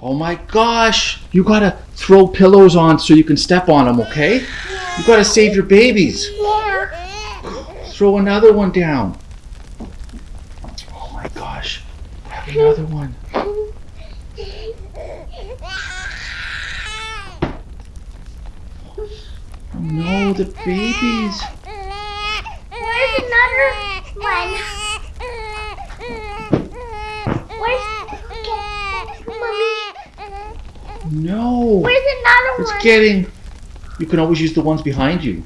Oh my gosh! You gotta throw pillows on so you can step on them, okay? You gotta save your babies. Throw another one down. Oh my gosh. Have another one. Oh no, the babies. Where's another one? Where's okay, mommy? No. Where's another It's one? getting. You can always use the ones behind you.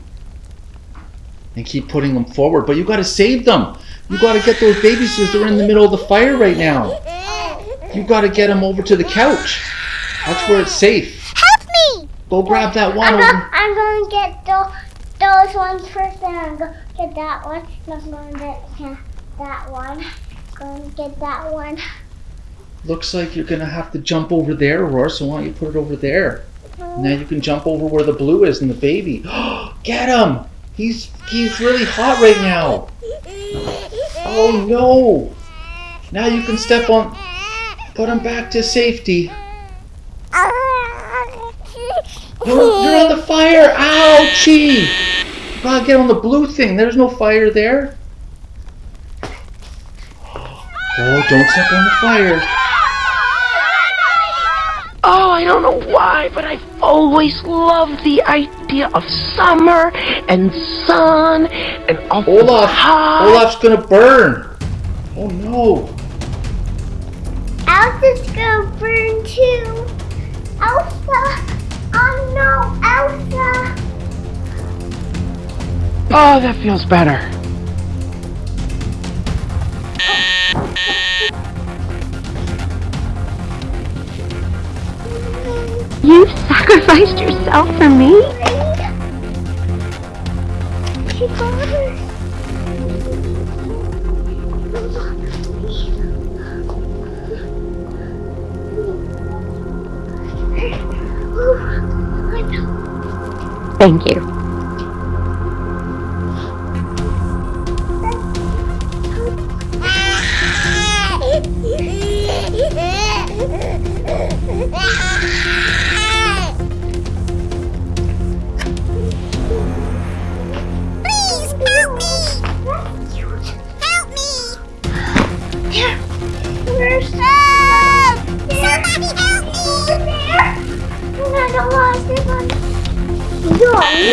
And keep putting them forward, but you gotta save them. You gotta get those babies because they're in the middle of the fire right now. You gotta get them over to the couch. That's where it's safe. Help me! Go grab that one I'm I'm gonna get those, those ones first, then I'm gonna get that one. Then I'm gonna get that one. Gonna get that one. Looks like you're gonna have to jump over there, Aurora, so why don't you put it over there? Now you can jump over where the blue is and the baby. Get him! He's he's really hot right now. Oh no! Now you can step on put him back to safety. You're, you're on the fire! Ouchie! You gotta get on the blue thing. There's no fire there. Oh, don't step on the fire. Oh, I don't know why, but I've always loved the idea of summer and sun and all Olaf! hot. Olaf's gonna burn! Oh no! Elsa's gonna burn too. Elsa! Oh no, Elsa! Oh, that feels better. You sacrificed yourself for me? Thank you.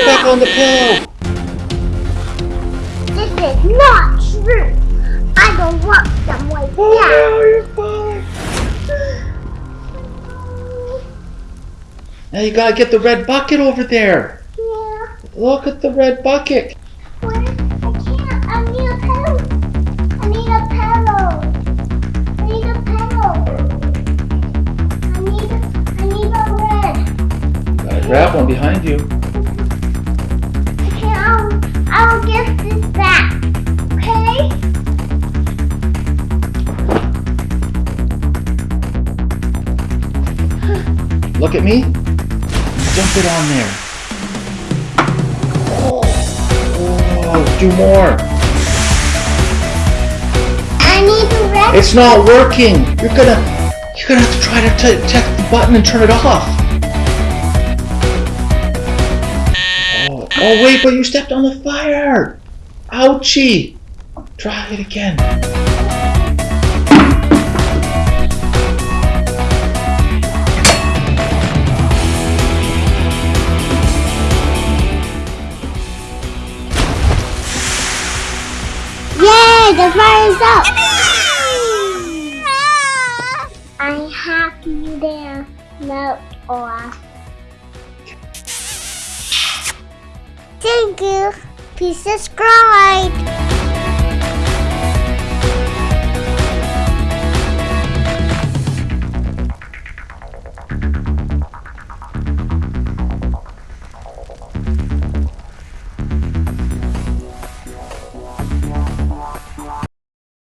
Back on the pillow! This is not true. Now you gotta get the red bucket over there! Yeah. Look at the red bucket! Where? I can't. I need a pillow. I need a pillow. I need a pillow. I need. I need a red. Gotta grab one behind you. Okay, I'll. I'll get this back. Okay. Look at me. Dump it on there. Oh, oh do more. I need a red. It's not working. You're gonna, you're gonna have to try to t- check the button and turn it off. Oh, oh wait, but you stepped on the fire. Ouchie. Try it again. The is up. I'm happy there. Melt off. Thank you. Please subscribe.